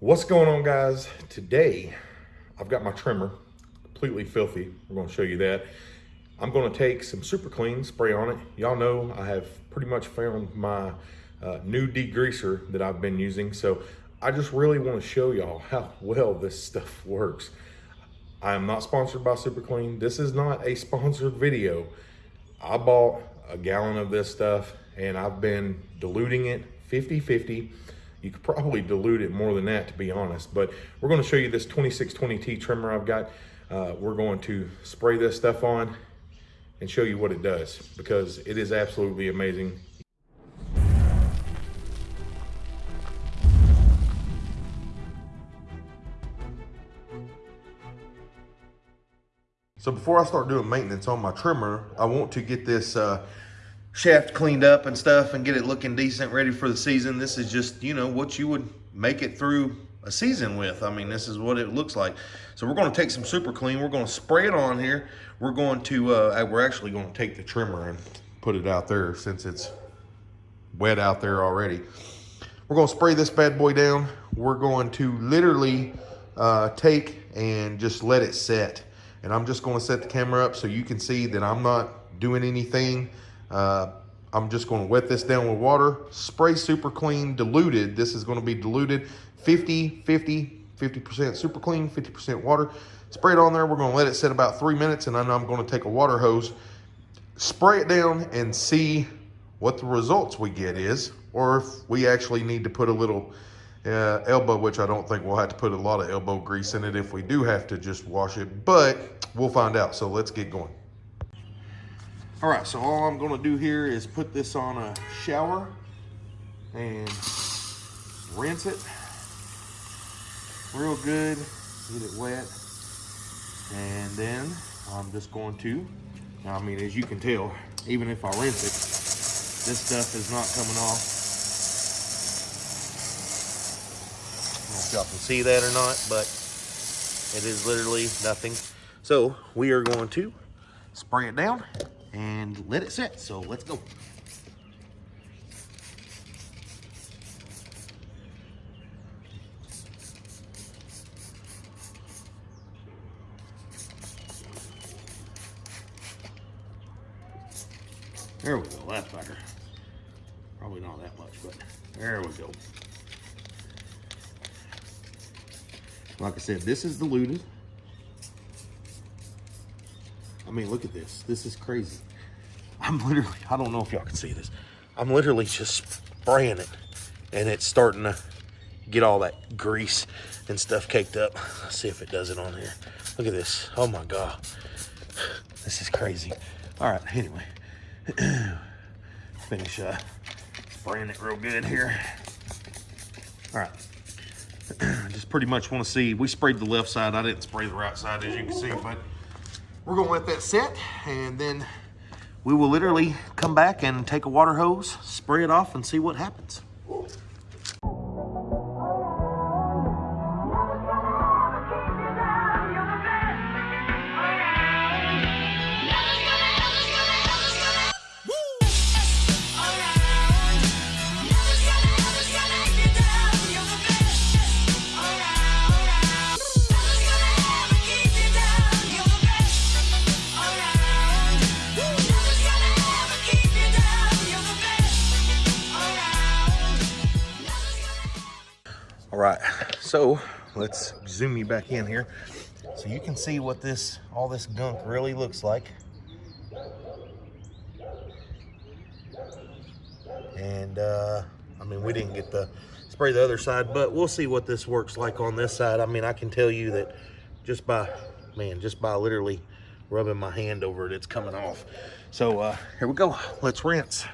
What's going on guys? Today, I've got my trimmer completely filthy. We're gonna show you that. I'm gonna take some super clean, spray on it. Y'all know I have pretty much found my uh, new degreaser that I've been using. So I just really wanna show y'all how well this stuff works. I am not sponsored by Super Clean. This is not a sponsored video. I bought a gallon of this stuff and I've been diluting it 50-50 you could probably dilute it more than that, to be honest. But we're going to show you this 2620T trimmer I've got. Uh, we're going to spray this stuff on and show you what it does because it is absolutely amazing. So before I start doing maintenance on my trimmer, I want to get this uh, shaft cleaned up and stuff and get it looking decent, ready for the season. This is just, you know, what you would make it through a season with. I mean, this is what it looks like. So we're going to take some super clean. We're going to spray it on here. We're going to, uh, we're actually going to take the trimmer and put it out there since it's wet out there already. We're going to spray this bad boy down. We're going to literally uh, take and just let it set. And I'm just going to set the camera up so you can see that I'm not doing anything uh, I'm just going to wet this down with water, spray super clean, diluted. This is going to be diluted 50, 50, 50% super clean, 50% water. Spray it on there. We're going to let it sit about three minutes and then I'm going to take a water hose, spray it down and see what the results we get is, or if we actually need to put a little uh, elbow, which I don't think we'll have to put a lot of elbow grease in it if we do have to just wash it, but we'll find out. So let's get going. All right, so all I'm gonna do here is put this on a shower and rinse it real good, get it wet. And then I'm just going to, now I mean, as you can tell, even if I rinse it, this stuff is not coming off. I don't know if y'all can see that or not, but it is literally nothing. So we are going to spray it down and let it set. So let's go. There we go, that's better. Probably not that much, but there we go. Like I said, this is the diluted. Mean, look at this. This is crazy. I'm literally, I don't know if y'all can see this. I'm literally just spraying it and it's starting to get all that grease and stuff caked up. Let's see if it does it on here. Look at this. Oh my God. This is crazy. All right, anyway. Finish uh, spraying it real good here. All right. Just pretty much want to see, we sprayed the left side. I didn't spray the right side as you can see, but we're gonna let that set and then we will literally come back and take a water hose, spray it off and see what happens. So let's zoom you back in here. So you can see what this, all this gunk really looks like. And uh, I mean, we didn't get the spray the other side, but we'll see what this works like on this side. I mean, I can tell you that just by, man, just by literally rubbing my hand over it, it's coming off. So uh, here we go, let's rinse.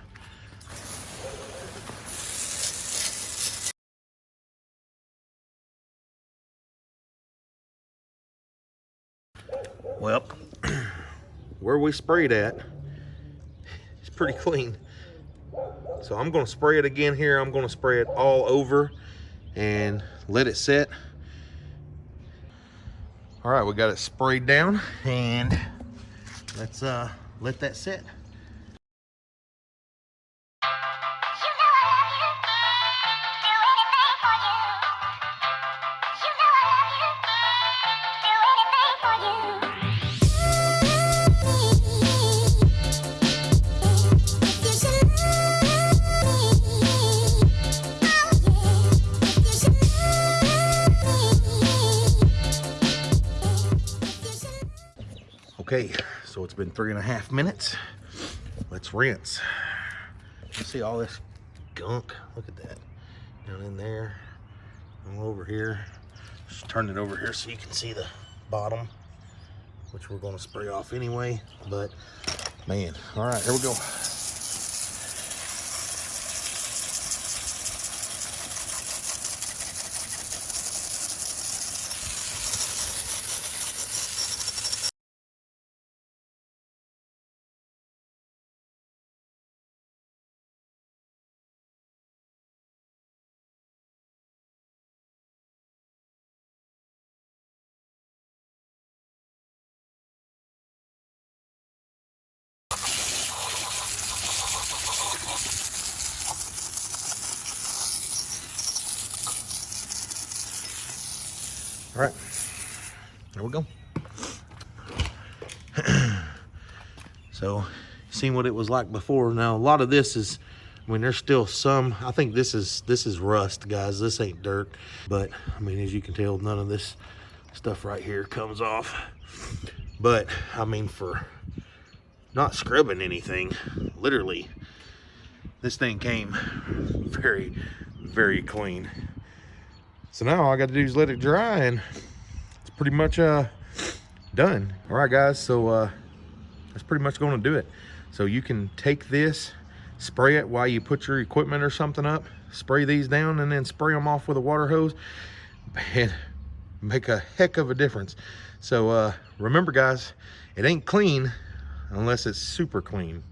Well, where we sprayed at it's pretty clean. So I'm gonna spray it again here. I'm gonna spray it all over and let it set. All right, we got it sprayed down and let's uh, let that set. Okay, so it's been three and a half minutes. Let's rinse. You see all this gunk? Look at that. Down in there, all over here. Just turn it over here so you can see the bottom, which we're gonna spray off anyway. But man, all right, here we go. All right, there we go. so, seen what it was like before. Now, a lot of this is, I mean, there's still some. I think this is this is rust, guys. This ain't dirt, but I mean, as you can tell, none of this stuff right here comes off. But I mean, for not scrubbing anything, literally, this thing came very, very clean. So now all I got to do is let it dry and it's pretty much uh, done. All right, guys, so uh, that's pretty much gonna do it. So you can take this, spray it while you put your equipment or something up, spray these down and then spray them off with a water hose and make a heck of a difference. So uh, remember guys, it ain't clean unless it's super clean.